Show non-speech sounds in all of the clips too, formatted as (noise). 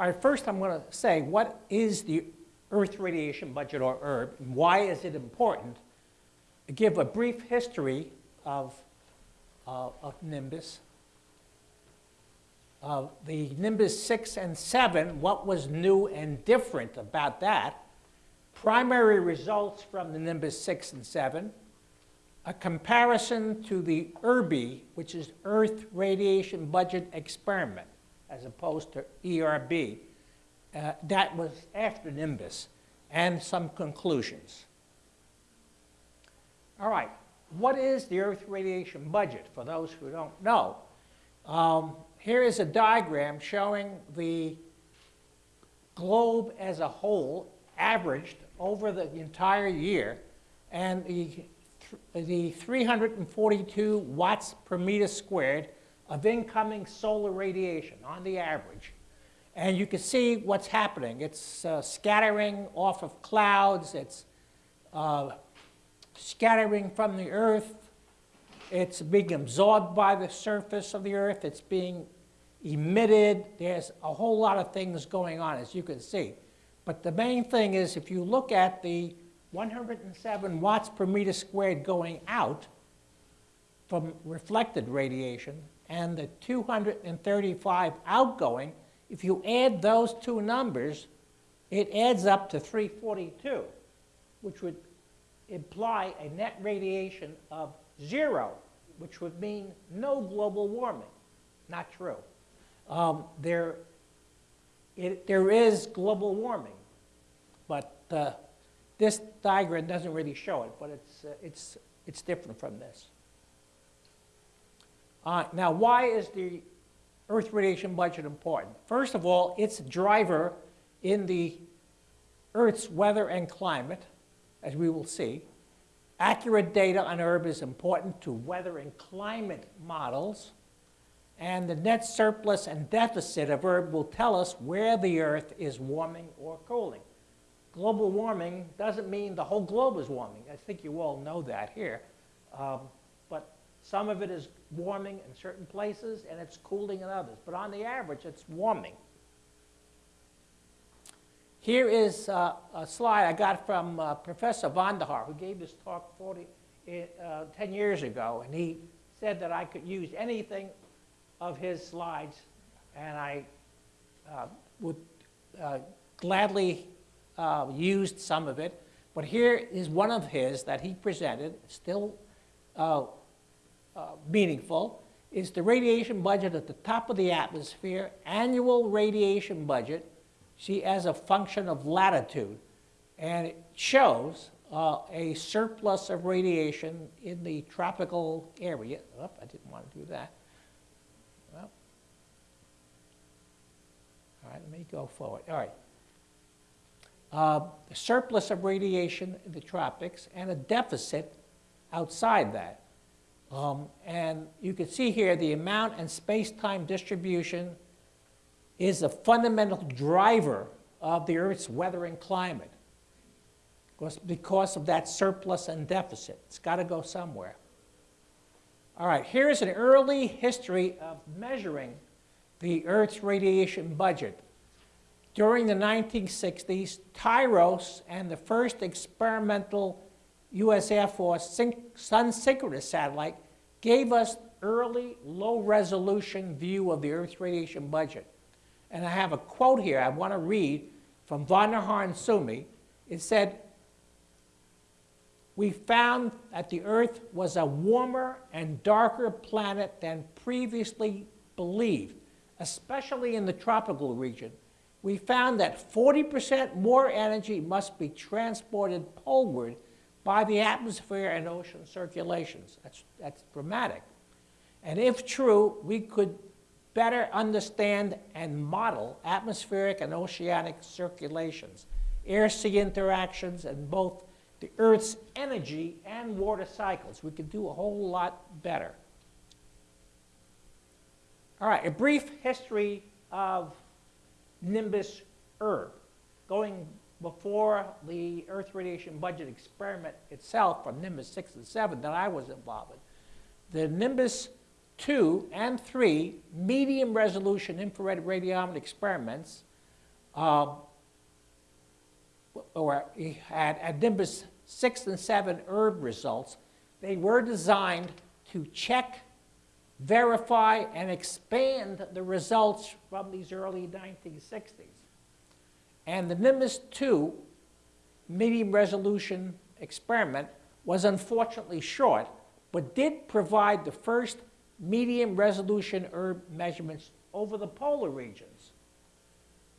All right, first I'm going to say what is the Earth radiation budget or ERB and why is it important? give a brief history of, uh, of Nimbus. Uh, the Nimbus 6 and 7, what was new and different about that? Primary results from the Nimbus 6 and 7, a comparison to the ERBE, which is Earth Radiation Budget Experiment, as opposed to ERB. Uh, that was after Nimbus, and some conclusions. All right, what is the Earth radiation budget for those who don't know? Um, here is a diagram showing the globe as a whole averaged over the entire year and the, the 342 watts per meter squared of incoming solar radiation on the average. And you can see what's happening. It's uh, scattering off of clouds. It's uh, scattering from the earth. It's being absorbed by the surface of the earth. It's being emitted. There's a whole lot of things going on, as you can see. But the main thing is if you look at the 107 watts per meter squared going out from reflected radiation and the 235 outgoing, if you add those two numbers, it adds up to 342, which would imply a net radiation of zero, which would mean no global warming. Not true. Um, there, it, there is global warming, but uh, this diagram doesn't really show it, but it's, uh, it's, it's different from this. Uh, now, why is the Earth radiation budget important? First of all, it's a driver in the Earth's weather and climate as we will see. Accurate data on ERB is important to weather and climate models. And the net surplus and deficit of ERB will tell us where the Earth is warming or cooling. Global warming doesn't mean the whole globe is warming. I think you all know that here. Um, some of it is warming in certain places and it's cooling in others. But on the average, it's warming. Here is uh, a slide I got from uh, Professor Haar, who gave this talk 40, uh, 10 years ago, and he said that I could use anything of his slides, and I uh, would uh, gladly uh, used some of it. But here is one of his that he presented, still meaningful, is the radiation budget at the top of the atmosphere, annual radiation budget, see, as a function of latitude. And it shows uh, a surplus of radiation in the tropical area. Oh, I didn't want to do that. Well, all right, let me go forward. All right. Uh, surplus of radiation in the tropics and a deficit outside that. Um, and you can see here the amount and space-time distribution is a fundamental driver of the Earth's weather and climate because, because of that surplus and deficit. It's got to go somewhere. All right, here's an early history of measuring the Earth's radiation budget. During the 1960s, TIROS and the first experimental U.S. Air Force Sun synchronous satellite gave us early low-resolution view of the Earth's radiation budget. And I have a quote here I want to read from Vonder Haar and Suomi. It said, we found that the Earth was a warmer and darker planet than previously believed, especially in the tropical region. We found that 40% more energy must be transported poleward by the atmosphere and ocean circulations. That's, that's dramatic. And if true, we could better understand and model atmospheric and oceanic circulations, air-sea interactions, and both the Earth's energy and water cycles. We could do a whole lot better. All right, a brief history of Nimbus ERB, going before the Earth radiation budget experiment itself from Nimbus 6 and 7 that I was involved in. The Nimbus 2 and 3 medium resolution infrared radiometer experiments um, or had at Nimbus 6 and 7 ERB results, they were designed to check, verify, and expand the results from these early 1960s. And the Nimbus 2 medium resolution experiment was unfortunately short, but did provide the first medium resolution ERB measurements over the polar regions.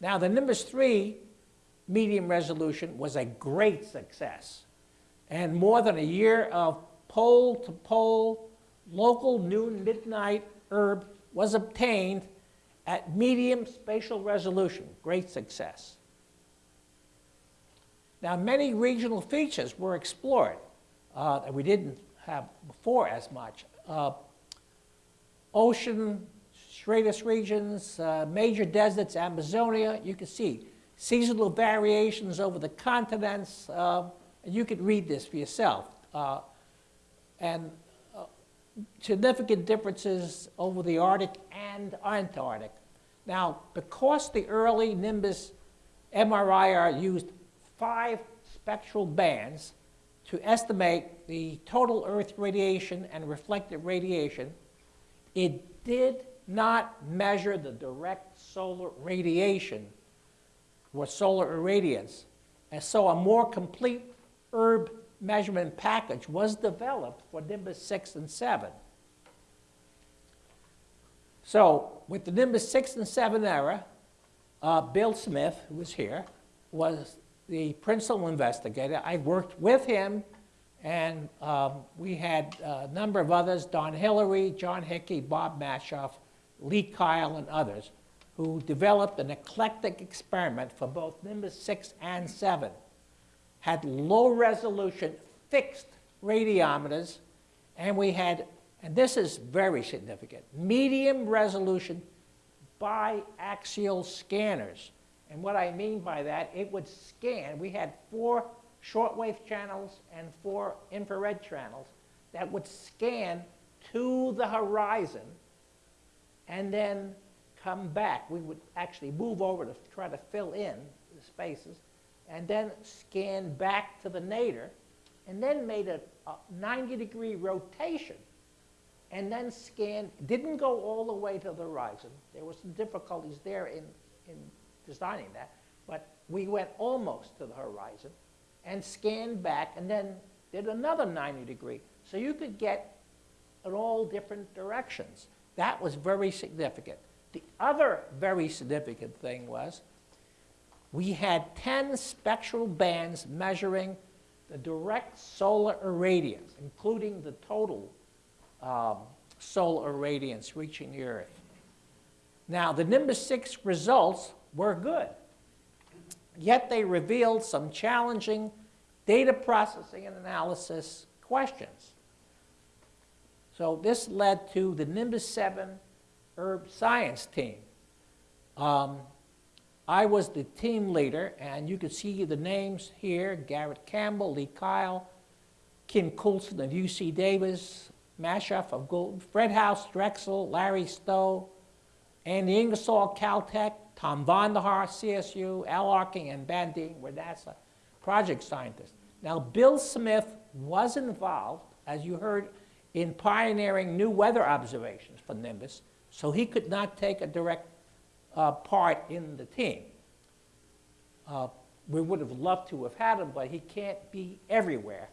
Now, the Nimbus 3 medium resolution was a great success, and more than a year of pole-to-pole local noon midnight ERB was obtained at medium spatial resolution, great success. Now, many regional features were explored uh, that we didn't have before as much. Uh, ocean, stratus regions, uh, major deserts, Amazonia, you can see seasonal variations over the continents. Uh, you could read this for yourself. Uh, and uh, significant differences over the Arctic and Antarctic. Now, because the early Nimbus MRIR used five spectral bands to estimate the total Earth radiation and reflected radiation, it did not measure the direct solar radiation or solar irradiance. And so a more complete ERB measurement package was developed for Nimbus 6 and 7. So with the Nimbus 6 and 7 era, uh, Bill Smith, who was here, was the principal investigator. I worked with him, and um, we had a number of others, Don Hilleary, John Hickey, Bob Maschhoff, Lee Kyle, and others, who developed an eclectic experiment for both Nimbus 6 and 7 had low resolution fixed radiometers, and we had, and this is very significant, medium resolution biaxial scanners. And what I mean by that, it would scan, we had four shortwave channels and four infrared channels that would scan to the horizon and then come back. We would actually move over to try to fill in the spaces and then scan back to the nadir, and then made a, a 90 degree rotation, and then scanned, didn't go all the way to the horizon. There were some difficulties there in, in designing that, but we went almost to the horizon and scanned back and then did another 90 degree. So you could get in all different directions. That was very significant. The other very significant thing was we had 10 spectral bands measuring the direct solar irradiance, including the total um, solar irradiance reaching the Earth. Now, the Nimbus 6 results were good, yet they revealed some challenging data processing and analysis questions. So this led to the Nimbus 7 ERB science team. Um, I was the team leader, and you can see the names here, Garrett Campbell, Lee Kyle, Kim Coulson of UC Davis, Maschhoff of Gould, Fred House, Drexel, Larry Stowe, Andy Ingersoll, Caltech, Tom Vonder Haar, CSU, Al Arking, and Bandeen were NASA project scientists. Now, Bill Smith was involved, as you heard, in pioneering new weather observations for Nimbus, so he could not take a direct uh, part in the team. Uh, we would have loved to have had him, but he can't be everywhere.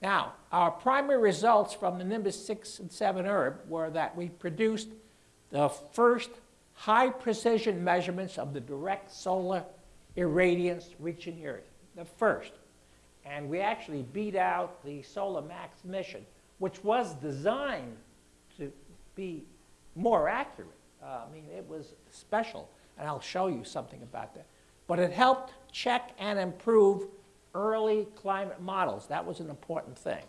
Now, our primary results from the Nimbus 6 and 7 ERB were that we produced the first high precision measurements of the direct solar irradiance reaching the Earth, the first. And we actually beat out the Solar Max mission, which was designed to be more accurate. Uh, I mean, it was special, and I'll show you something about that. But it helped check and improve early climate models. That was an important thing.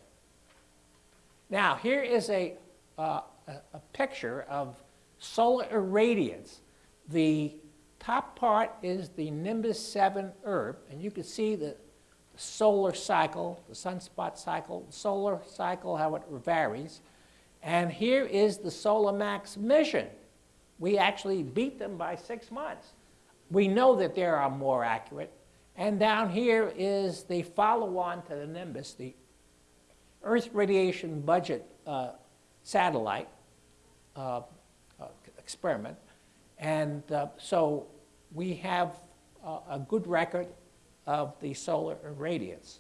Now, here is a, uh, a, a picture of solar irradiance. The top part is the Nimbus 7 ERB, and you can see the solar cycle, the sunspot cycle, the solar cycle, how it varies. And here is the Solar Max mission. we actually beat them by six months. We know that they are more accurate. And down here is the follow-on to the Nimbus, the Earth Radiation Budget uh, Satellite uh, experiment. And uh, so we have uh, a good record of the solar irradiance.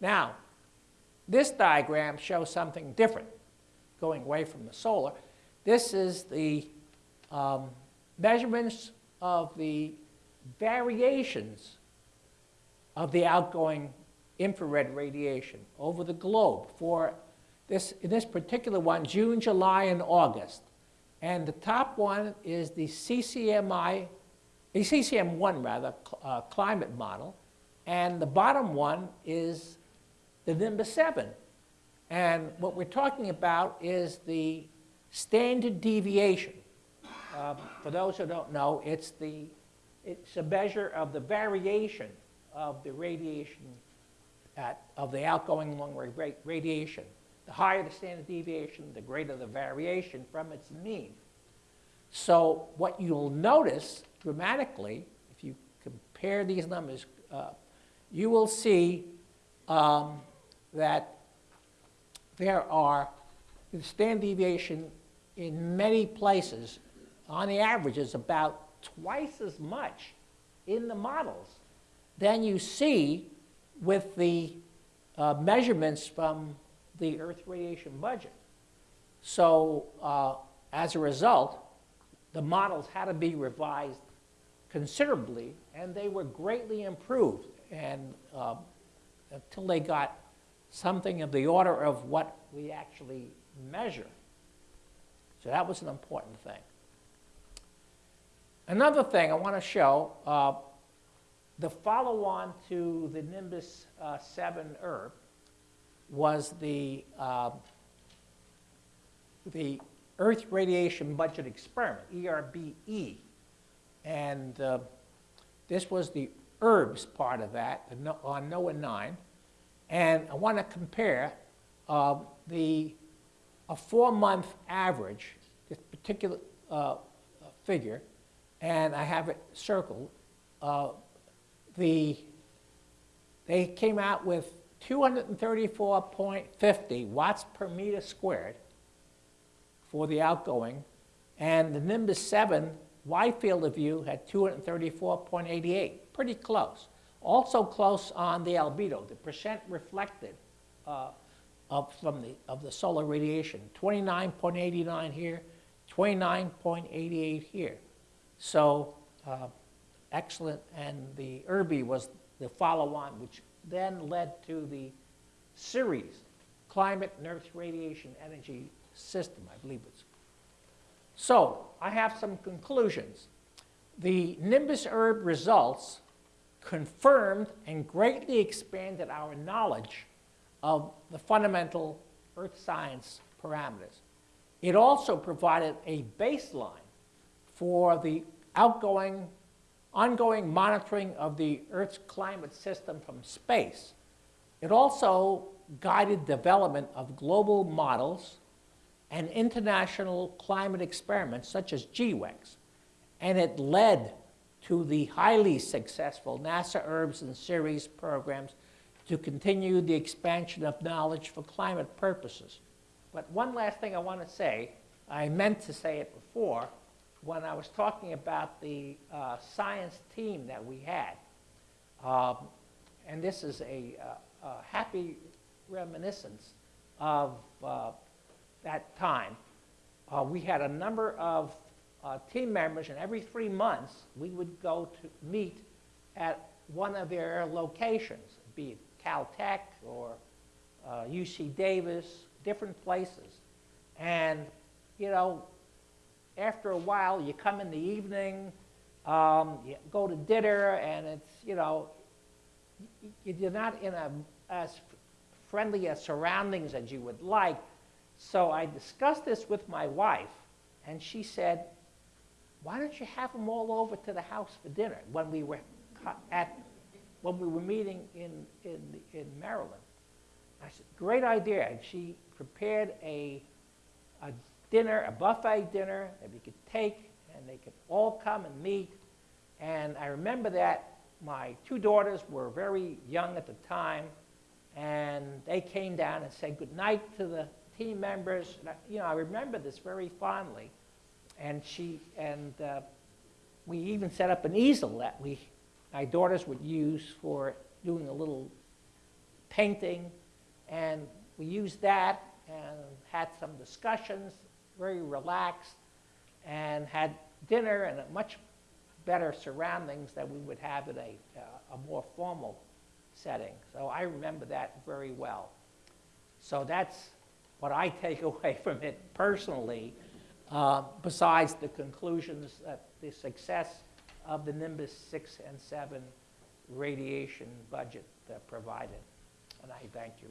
Now, this diagram shows something different, going away from the solar. This is the um, measurements of the variations of the outgoing infrared radiation over the globe for this, in this particular one, June, July, and August. And the top one is the CCMI, the CCM1 rather, uh, climate model. And the bottom one is the Nimbus 7. And what we're talking about is the standard deviation. Um, for those who don't know, it's, the, it's a measure of the variation of the radiation, at, of the outgoing long-wave radiation. The higher the standard deviation, the greater the variation from its mean. So what you'll notice dramatically, if you compare these numbers, uh, you will see um, that there are the standard deviation in many places, on the average, is about twice as much in the models than you see with the uh, measurements from the Earth radiation budget. So uh, as a result, the models had to be revised considerably, and they were greatly improved and uh, until they got something of the order of what we actually measure. So that was an important thing. Another thing I want to show, uh, the follow-on to the Nimbus uh, 7 ERB was the, uh, the Earth Radiation Budget Experiment, ERBE. And uh, this was the ERBS part of that on NOAA 9. And I want to compare uh, the a four-month average, this particular uh, figure, and I have it circled. Uh, the, they came out with 234.50 watts per meter squared for the outgoing, and the Nimbus 7 wide field of view had 234.88, pretty close. Also close on the albedo, the percent reflected uh, of, from the, of the solar radiation, 29.89 here, 29.88 here. So uh, excellent, and the ERBE was the follow-on, which then led to the CERES, Climate and Earth Radiation Energy System, I believe it's. So I have some conclusions. The Nimbus ERB results confirmed and greatly expanded our knowledge of the fundamental earth science parameters. It also provided a baseline for the outgoing, ongoing monitoring of the Earth's climate system from space. It also guided development of global models and international climate experiments such as GEWEX, and it led to the highly successful NASA ERBS and CERES programs to continue the expansion of knowledge for climate purposes. But one last thing I want to say, I meant to say it before, when I was talking about the uh, science team that we had. Um, and this is a, uh, a happy reminiscence of uh, that time. Uh, we had a number of uh, team members, and every three months we would go to meet at one of their locations, be it Caltech or uh, UC Davis, different places. And, you know, after a while, you come in the evening, um, you go to dinner, and it's, you know, you're not in a, as friendly a surroundings as you would like. So I discussed this with my wife, and she said, why don't you have them all over to the house for dinner when we were at when we were meeting in, in, in Maryland. I said, great idea. And she prepared a, a dinner, a buffet dinner that we could take, and they could all come and meet. And I remember that my two daughters were very young at the time, and they came down and said goodnight to the team members. I, you know, I remember this very fondly. And she and uh, we even set up an easel that we, my daughters would use for doing a little painting, and we used that and had some discussions, very relaxed, and had dinner and much better surroundings than we would have in a, uh, a more formal setting. So I remember that very well. So that's what I take (laughs) away from it personally, uh, besides the conclusions that the success of the Nimbus 6 and 7 radiation budget provided. And I thank you.